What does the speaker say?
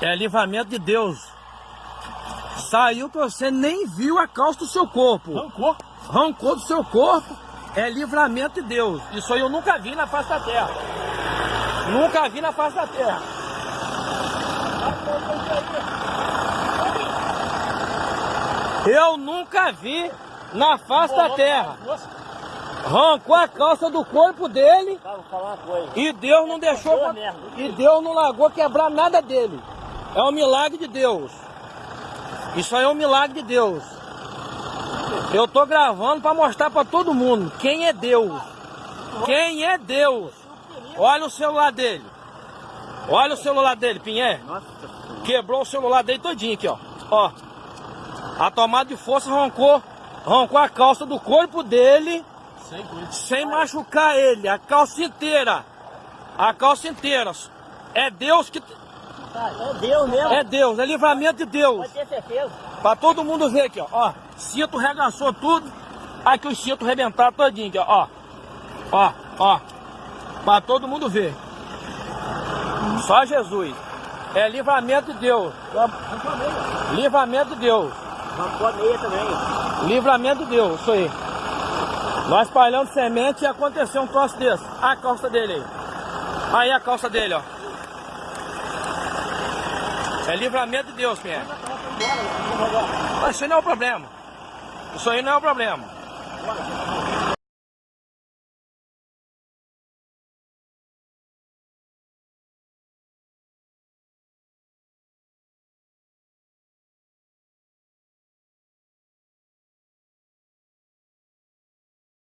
É livramento de Deus. Saiu que você nem viu a calça do seu corpo. Rancor. Rancor do seu corpo é livramento de Deus. Isso aí eu nunca vi na face da terra. Nunca vi na face da terra. Eu nunca vi na face da terra. Arrancou a calça do corpo dele coisa. e Deus não deixou e Deus não largou quebrar nada dele. É um milagre de Deus. Isso aí é um milagre de Deus. Eu tô gravando para mostrar para todo mundo quem é Deus. Quem é Deus? Olha o celular dele. Olha o celular dele, Pinhé. Quebrou o celular dele todinho aqui, ó. Ó. A tomada de força arrancou, arrancou a calça do corpo dele sem machucar ele, a calça inteira. A calça inteira. É Deus que. É Deus mesmo. É Deus, é livramento de Deus. Pode ter certeza. Pra todo mundo ver aqui, ó. ó cinto regaçou tudo. Aqui o cinto rebentaram todinho, aqui, ó. Ó, ó. Pra todo mundo ver. Só Jesus. É livramento de Deus. Livramento de Deus. Livramento de Deus, isso aí. Nós espalhando semente e aconteceu um troço desse. A calça dele aí. Aí a calça dele, ó. É livramento de Deus, Pierre. Mas isso aí não é o problema. Isso aí não é o problema.